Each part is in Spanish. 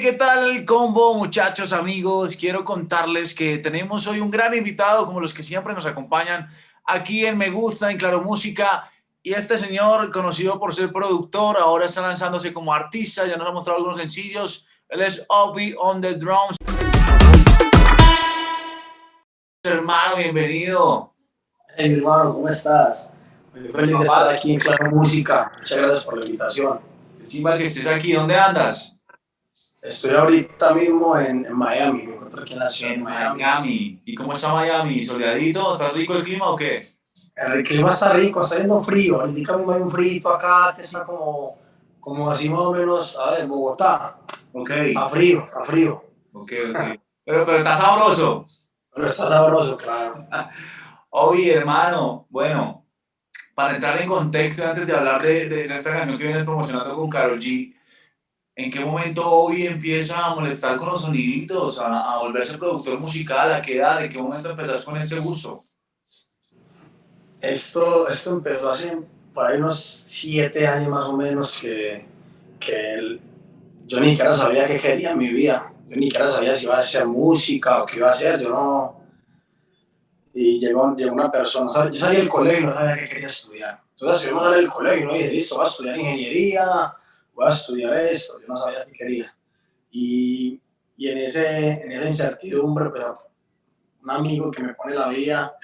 ¿qué tal combo, muchachos, amigos? Quiero contarles que tenemos hoy un gran invitado, como los que siempre nos acompañan aquí en Me Gusta, en Claro Música. Y este señor, conocido por ser productor, ahora está lanzándose como artista, ya nos ha mostrado algunos sencillos. Él es Obi on the Drums. Hermano, bienvenido. Hey, mi hermano, ¿cómo estás? Muy feliz de estar aquí en Claro Música. Muchas gracias por la invitación. Encima que estés aquí, ¿dónde andas? Estoy ahorita mismo en, Miami, me encuentro aquí en la ciudad en Miami. ¿Y cómo está Miami? ¿Soleadito? ¿Está rico el clima o qué? El clima está rico, está yendo frío. Ahorita mismo hay un frío acá que está como, como así más o menos, a ver, Bogotá. Ok. Está frío, está frío. Ok, ok. Pero, pero está sabroso. Pero está sabroso, claro. Oye, hermano, bueno, para entrar en contexto, antes de hablar de, de, de esta canción que vienes promocionando con Karol G, ¿En qué momento Obi empieza a molestar con los soniditos, a, a, volverse productor musical? ¿A qué edad? ¿En qué momento empezás con ese gusto? Esto, esto empezó hace por ahí unos siete años más o menos que, que el, yo ni siquiera sabía qué quería en mi vida. Yo ni siquiera sabía si iba a hacer música o qué iba a hacer. Yo no... Y llegó, llegó una persona, yo salí del colegio y no sabía qué quería estudiar. Entonces, a salir del colegio, ¿no? y dije, listo, voy a estudiar ingeniería, voy a estudiar esto, yo no sabía qué quería. Y, y en, ese, en esa incertidumbre, pues, un amigo que me pone la vida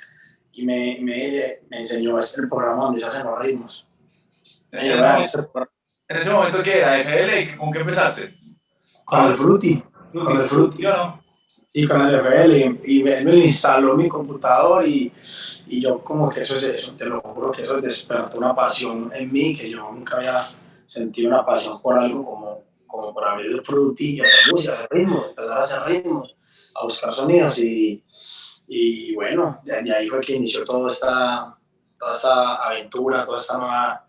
y me, me, me enseñó este el programa donde se hacen los ritmos. Este ¿En ese momento qué era? ¿FL? ¿Con qué empezaste? Con el Fruity. Con el Fruity. ¿Yo no? Sí, con el FL. Y, me, me, instaló mi computador y, y yo como que eso es eso, te lo juro que eso despertó una pasión en mí que yo nunca había sentí una pasión por algo como, como por abrir el frutillo, hacer música, hacer ritmos, empezar a hacer ritmos, a buscar sonidos y, y bueno, de, ahí fue que inició toda esta, toda esta aventura, toda esta nueva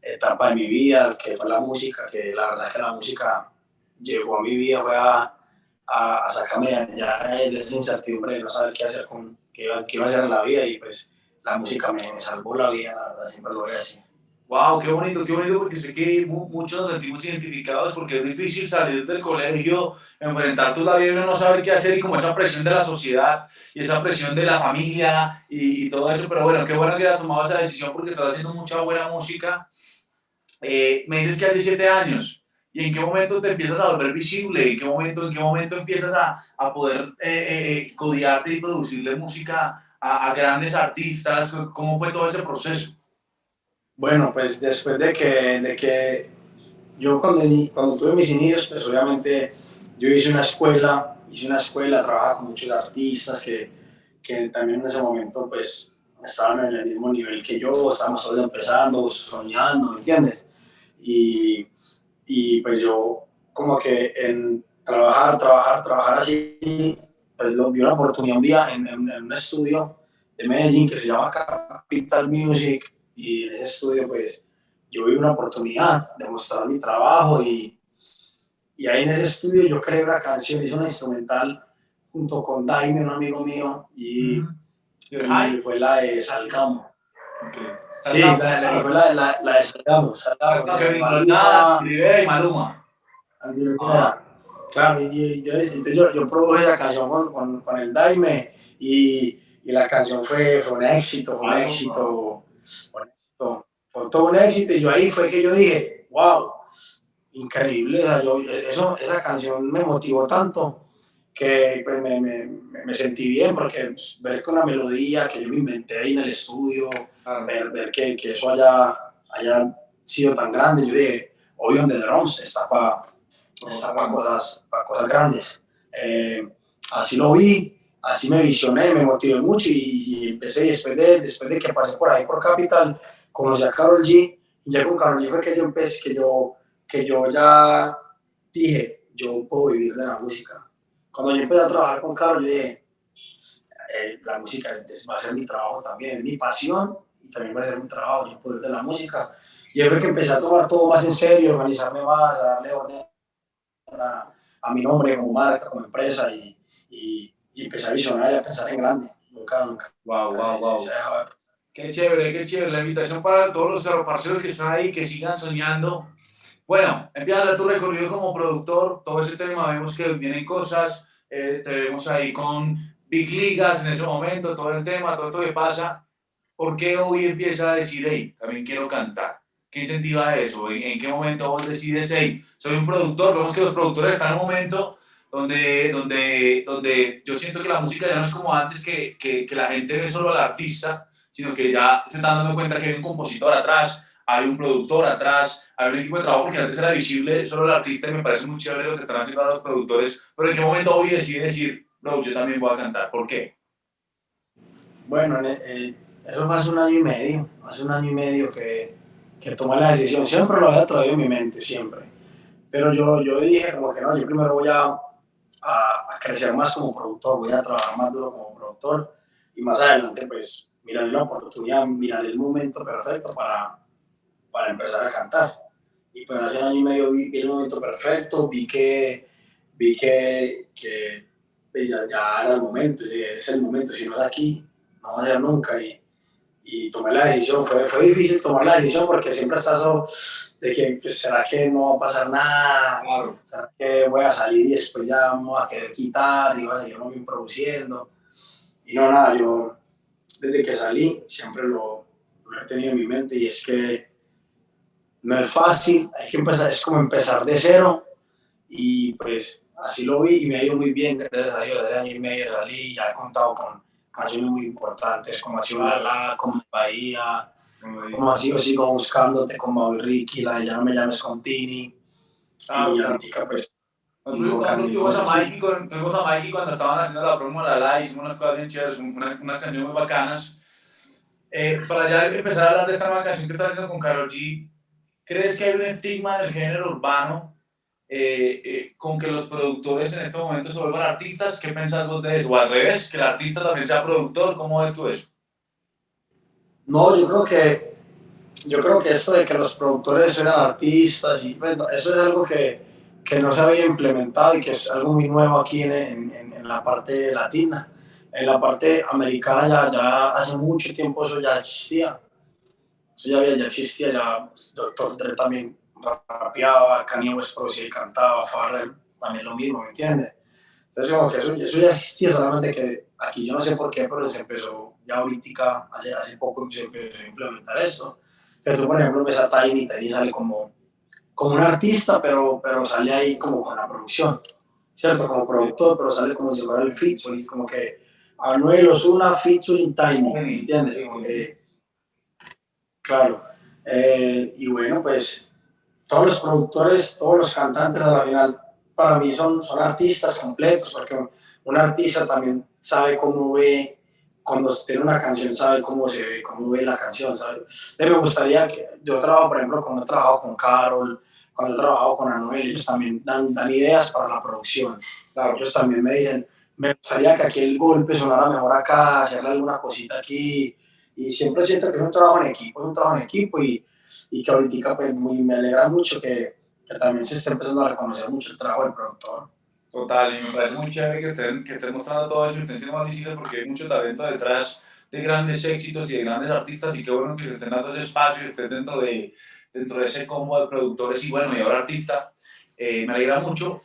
etapa de mi vida, que fue la música, que la verdad es que la música llegó a mi vida, fue a, sacarme de esa incertidumbre de no saber qué hacer con, qué iba, qué a hacer en la vida y pues la música me, me salvó la vida, la verdad, siempre lo voy a decir. Wow, qué bonito, qué bonito, porque sé que muchos nos sentimos identificados porque es difícil salir del colegio, enfrentar tu vida y no saber qué hacer y como esa presión de la sociedad y esa presión de la familia y, y todo eso. Pero bueno, qué bueno que hayas tomado esa decisión porque estás haciendo mucha buena música. Eh, me dices que hace siete años. ¿Y en qué momento te empiezas a volver visible? ¿En qué momento, en qué momento empiezas a, a poder eh, eh, codiarte y producirle música a, a grandes artistas? ¿Cómo fue todo ese proceso? Bueno, pues después de que, de que yo cuando, cuando tuve mis inicios, pues obviamente yo hice una escuela, hice una escuela, trabajaba con muchos artistas que, que también en ese momento pues estaban en el mismo nivel que yo, estábamos todos empezando, soñando, ¿me entiendes? Y, y pues yo como que en trabajar, trabajar, trabajar así, pues vi una oportunidad un día en, en un estudio de Medellín que se llama Capital Music, y en ese estudio pues yo vi una oportunidad de mostrar mi trabajo y, y ahí en ese estudio yo creé una canción, hice una instrumental junto con Daime, un amigo mío, y, y fue la de Salgamos. Okay. Sí, la, la, fue la, la, la de Salgamos. Salgamos Maluma, y Maluma. Ah. Claro, y, y yo, yo, yo produje la canción con, con, con el Daime y, y la canción fue, fue un éxito, fue un éxito fue todo un éxito y yo ahí fue que yo dije, wow, increíble, yo, eso, esa canción me motivó tanto que pues, me, me, me, sentí bien porque pues, ver con la melodía que yo me inventé ahí en el estudio, ver, ver que, que, eso haya, haya sido tan grande, yo dije, on the drums está para está para cosas, para cosas grandes. Eh, así lo vi, así me visioné, me motivé mucho y, empecé después de, después de que pasé por ahí por Capital, conocí a Carol G, y ya con Carol G fue que yo empecé, que yo, que yo ya dije, yo puedo vivir de la música. Cuando yo empecé a trabajar con Carol, yo dije, eh, la música va a ser mi trabajo también, mi pasión, y también va a ser mi trabajo, yo puedo vivir de la música. Y es que empecé a tomar todo más en serio, organizarme más, a darle orden a, mi nombre como marca, como empresa y, y empecé a visionar y a pensar en grande. Nunca, nunca. Wow, wow, wow. Qué chévere, qué chévere. La invitación para todos los parceros que están ahí, que sigan soñando. Bueno, empiezas tu recorrido como productor, todo ese tema, vemos que vienen cosas, eh, te vemos ahí con Big Ligas en ese momento, todo el tema, todo esto que pasa. ¿Por qué hoy empieza a decir, hey, también quiero cantar? ¿Qué incentiva eso? ¿En, qué momento vos decides, hey, soy un productor? Vemos que los productores están en un momento donde, donde, donde yo siento que la música ya no es como antes, que, que, que la gente ve solo al artista, sino que ya se están dando cuenta que hay un compositor atrás, hay un productor atrás, hay un equipo de trabajo, porque antes era visible solo el artista y me parece muy chévere lo que están haciendo los productores, pero ¿en qué momento hoy decide decir, no, yo también voy a cantar? ¿Por qué? Bueno, eh, eso fue hace un año y medio, hace un año y medio que, que tomé la decisión, siempre lo había traído en mi mente, siempre, pero yo, yo dije como que no, yo primero voy a, a, crecer más como productor, voy a trabajar más duro como productor y más adelante pues miraré la oportunidad, miraré el momento perfecto para, para empezar a cantar. Y pues hace un año y medio vi, el momento perfecto, vi que, vi que, que pues, ya, ya, era el momento, es el momento, si no es aquí, no va a ser nunca. Y, y tomé la decisión, fue, fue difícil tomar la decisión porque siempre está eso de que, pues, ¿será que no va a pasar nada? Claro. ¿Será que voy a salir y después ya vamos a querer quitar y va a seguir produciendo? Y no, nada, yo desde que salí siempre lo, lo he tenido en mi mente y es que no es fácil, hay que empezar, es como empezar de cero y pues así lo vi y me ha ido muy bien, gracias a Dios, desde año y medio salí, ya he contado con canciones muy importantes como ha sido La como Bahía, como ha sido Sigo Buscándote, como Ricky, la de Ya no me llames con Tini, ah, y ahorita pues nosotros tuvimos a Mikey, a Mikey cuando estaban haciendo la promo de la live, hicimos unas cosas bien chéveres, unas, unas canciones muy bacanas. Eh, para ya empezar a hablar de esta nueva canción que estás haciendo con Karol G, ¿crees que hay un estigma del género urbano eh, eh, con que los productores en este momento se vuelvan artistas? ¿Qué pensás vos de eso? O al revés, que el artista también sea productor, ¿cómo ves tú eso? No, yo creo que, yo creo que esto de que los productores sean artistas, y bueno, eso es algo que que no se había implementado y que es algo muy nuevo aquí en, en, en la parte latina. En la parte americana ya, ya hace mucho tiempo eso ya existía. Eso ya, había, ya existía, ya Dr. Dre también rapeaba, Kanye West producía y cantaba, Farrell también lo mismo, ¿me entiendes? Entonces como que eso, eso, ya existía, solamente que aquí yo no sé por qué, pero se empezó ya ahorita, hace, hace poco se empezó a implementar esto. Que tú, por ejemplo, ves a Tiny, Tiny sale como como un artista, pero, pero sale ahí como con la producción, ¿cierto? Como productor, pero sale como si fuera el featuring, como que Anuel Osuna featuring Tiny, ¿entiendes? Como que, claro. Eh, y bueno, pues todos los productores, todos los cantantes a la final, para mí son, son artistas completos, porque un artista también sabe cómo ve cuando tiene una canción sabe cómo se ve, cómo ve la canción, ¿sabe? me gustaría que, yo trabajo, por ejemplo, cuando he trabajado con Carol, cuando he trabajado con Anuel, ellos también dan, dan ideas para la producción. Claro. Ellos también me dicen, me gustaría que aquí el golpe sonara mejor acá, hacerle alguna cosita aquí, y siempre siento que es un trabajo en equipo, es un trabajo en equipo, y, y que ahorita pues, muy, me alegra mucho que, que también se esté empezando a reconocer mucho el trabajo del productor. Total, y me parece muy chévere que estén, que estén mostrando todo eso y estén siendo más visibles porque hay mucho talento detrás de grandes éxitos y de grandes artistas y qué bueno que se estén dando ese espacio y estén dentro de, dentro de ese combo de productores y bueno, y ahora artista. Eh, me alegra mucho.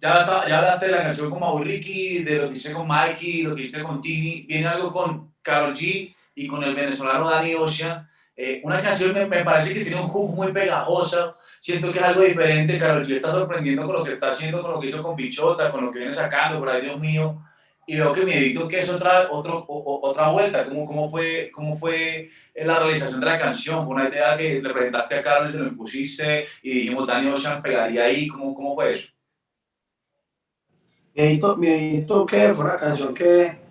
Ya, ya hablaste de la canción con Mau Ricky, de lo que hice con Mikey, lo que hice con Tini. Viene algo con Karol G y con el venezolano Danny Ocean. Eh, una canción me, me, parece que tiene un hook muy pegajosa, siento que es algo diferente, Karol G está sorprendiendo con lo que está haciendo, con lo que hizo con Bichota, con lo que viene sacando, por ahí Dios mío, y veo que mi edito que es otra, otro, otra vuelta, ¿Cómo, cómo, fue, ¿cómo fue la realización de la canción? ¿Fue una idea que le presentaste a Carlos, se lo impusiste y dijimos, Dani Ocean pegaría ahí? ¿Cómo, cómo fue eso? Mi edito, mi edito que fue una canción que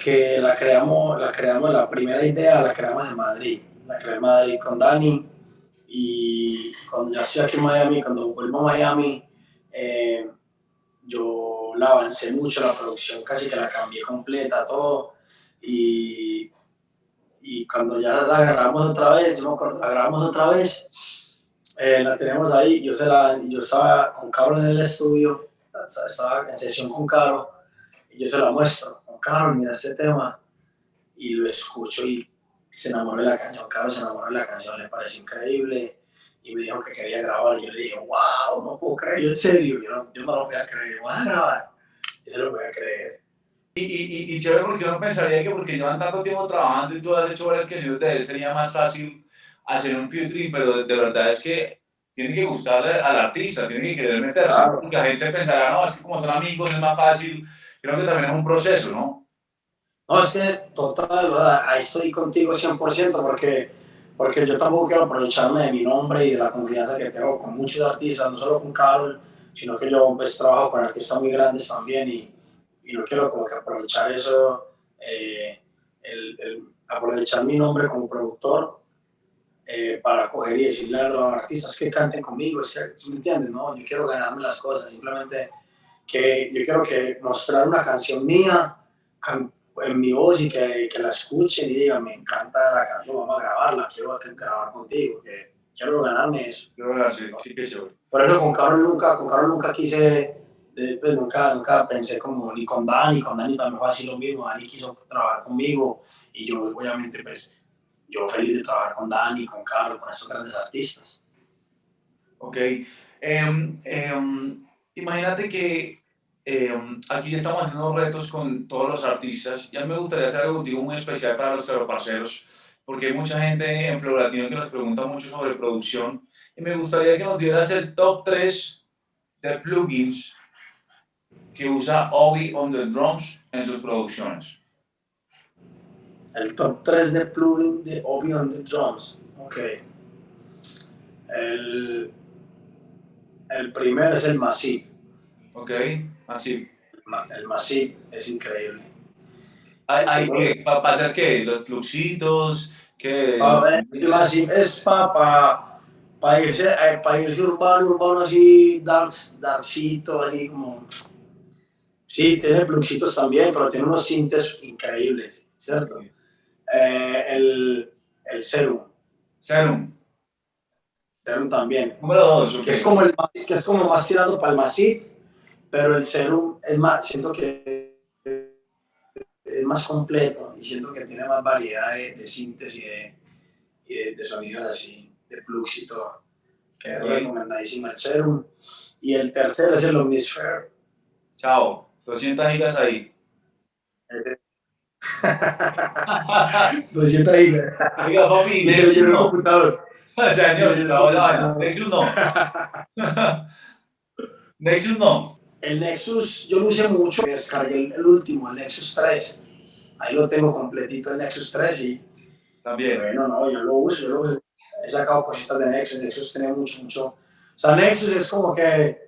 que la creamos, la creamos, la primera idea la creamos en Madrid, la creé en Madrid con Dani y cuando ya estoy aquí en Miami, cuando vuelvo a Miami, eh, yo la avancé mucho la producción, casi que la cambié completa, todo. Y, y cuando ya la grabamos otra vez, yo la grabamos otra vez, Eh, la tenemos ahí, yo, se la, yo estaba con Carlos en el estudio, estaba en sesión con Carlos, y yo se la muestro, Carlos, mira este tema, y lo escucho y se enamoró de la canción, Carlos se enamoró de la canción, le pareció increíble, y me dijo que quería grabar, y yo le dije, wow, no puedo creer, yo en serio, yo no, yo no lo voy a creer, voy a grabar, yo no lo voy a creer. Y, y, y chévere porque uno pensaría que porque llevan tanto tiempo trabajando y tú has hecho varias canciones de él, sería más fácil hacer un featuring, pero de, verdad es que tiene que gustarle al artista, tiene que querer meterse, claro. porque la gente pensará, no, es que como son amigos es más fácil, creo que también es un proceso, ¿no? No, es que total, ¿verdad? ahí estoy contigo 100% porque, porque yo tampoco quiero aprovecharme de mi nombre y de la confianza que tengo con muchos artistas, no solo con Carol, sino que yo pues trabajo con artistas muy grandes también y, y no quiero como que aprovechar eso, eh, el, el aprovechar mi nombre como productor eh, para coger y decirle a los artistas que canten conmigo, ¿sí, me entiendes? No, yo quiero ganarme las cosas, simplemente que yo quiero que mostrar una canción mía en mi voz y que, que, la escuchen y digan, me encanta la canción, vamos a grabarla, quiero grabar contigo, que quiero ganarme eso. Sí, sí, sí, Por eso con Carlos nunca, con Carlos nunca quise, pues nunca, nunca pensé como ni con Dani, con Dani también fue así lo mismo, Dani quiso trabajar conmigo y yo obviamente pues yo feliz de trabajar con Dani, con Carlos, con esos grandes artistas. Ok. Um, um, imagínate que um, aquí estamos haciendo retos con todos los artistas. Ya me gustaría hacer algo contigo muy especial para los parceros, porque hay mucha gente en Flow Latino que nos pregunta mucho sobre producción. Y me gustaría que nos dieras el top 3 de plugins que usa Obi on the Drums en sus producciones el top 3 de plugin de Obi on the Drums. Ok. El, el primero es el Massive. Ok, Massive. El Massive es increíble. ¿Hay, que, ¿Para hacer qué? ¿Los pluxitos? ¿Qué? el Massive es para pa irse, eh, pa irse urbano, urbano así, dance, dancito, así como... Sí, tiene pluxitos también, pero tiene unos sintes increíbles, ¿cierto? Eh, el, el Serum. Serum. Serum también. Número dos. Que, es como el, que es como más tirado para el Masip, pero el Serum es más, siento que es más completo y siento que tiene más variedad de, de síntesis y de, de, sonidos así, de plugs y todo. Que es recomendadísimo el Serum. Y el tercero es el Omnisphere. Chao, 200 gigas ahí. 200 gigas. Oiga, papi, Nexus no. computador. Señor, Nexus no. Nexus no. El Nexus, yo lo usé mucho, descargué el, el, último, el Nexus 3. Ahí lo tengo completito, el Nexus 3 y... También. Bueno, no, yo lo uso, yo lo uso. He sacado cositas de Nexus, Nexus tiene mucho, mucho... O sea, Nexus es como que...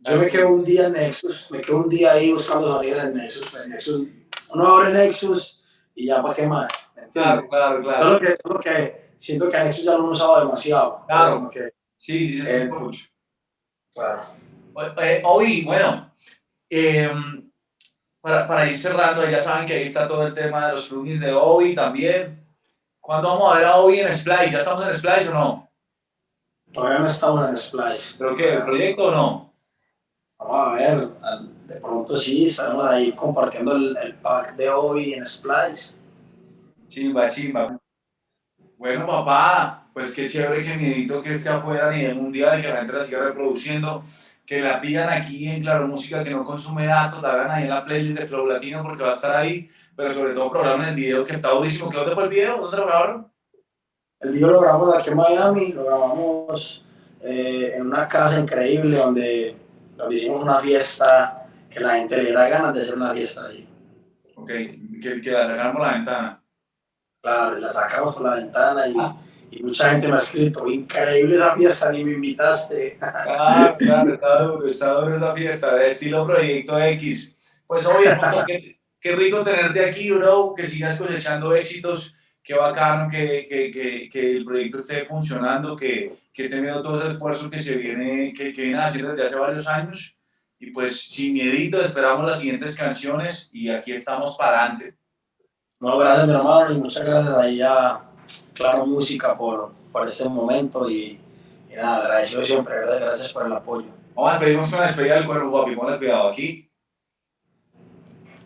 Yo me quedo un día en Nexus, me quedo un día ahí buscando sonidos en Nexus, en Nexus uno abre Nexus y ya para qué más, Claro, claro, claro. Solo que, solo que siento que Nexus ya lo he usado demasiado. Claro. Que, sí, sí, sí, eh, mucho. Claro. Eh, hoy, bueno, eh, para, para, ir cerrando, ya saben que ahí está todo el tema de los plugins de Obi también. ¿Cuándo vamos a ver a Obi en Splice? ¿Ya estamos en Splice o no? Todavía no estamos en Splice. ¿Pero qué? ¿El proyecto o no? Vamos a ver, de pronto sí, estamos ahí compartiendo el, el pack de Obi en Splice. Chimba, chimba. Bueno, papá, pues qué chévere que mi edito que esté afuera a nivel mundial, que la gente la siga reproduciendo, que la pidan aquí en Claro Música, que no consume datos, la vean ahí en la playlist de Flow Latino porque va a estar ahí, pero sobre todo programen el video que está durísimo. ¿Qué dónde fue el video? ¿Dónde lo grabaron? El video lo grabamos aquí en Miami, lo grabamos eh, en una casa increíble donde, donde hicimos una fiesta que la gente le da ganas de hacer una fiesta allí. Ok, que, que la por la ventana. Claro, la sacamos por la ventana y, ah. y, mucha gente me ha escrito, increíble esa fiesta, ni me invitaste. Ah, claro, está duro, está duro esa fiesta, de estilo Proyecto X. Pues obviamente, qué, qué, rico tenerte aquí, bro, que sigas cosechando éxitos, qué bacano que, que, que, que el proyecto esté funcionando, que, que esté viendo todo ese esfuerzo que se viene, que, que viene haciendo desde hace varios años y pues sin miedito esperamos las siguientes canciones y aquí estamos para adelante. No, gracias mi hermano y muchas gracias ahí a Claro Música por, por este momento y, nada, agradecido siempre, ¿verdad? gracias por el apoyo. Vamos a despedirnos una despedida del cuerpo, papi, ponle cuidado aquí.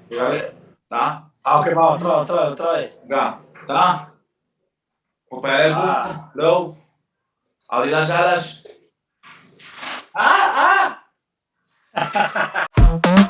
¿Está? Ah, ok, vamos, otra vez, otra vez. Ya, ¿está? Compañía el ah. luego, abrir las alas. ¡Ah, ah!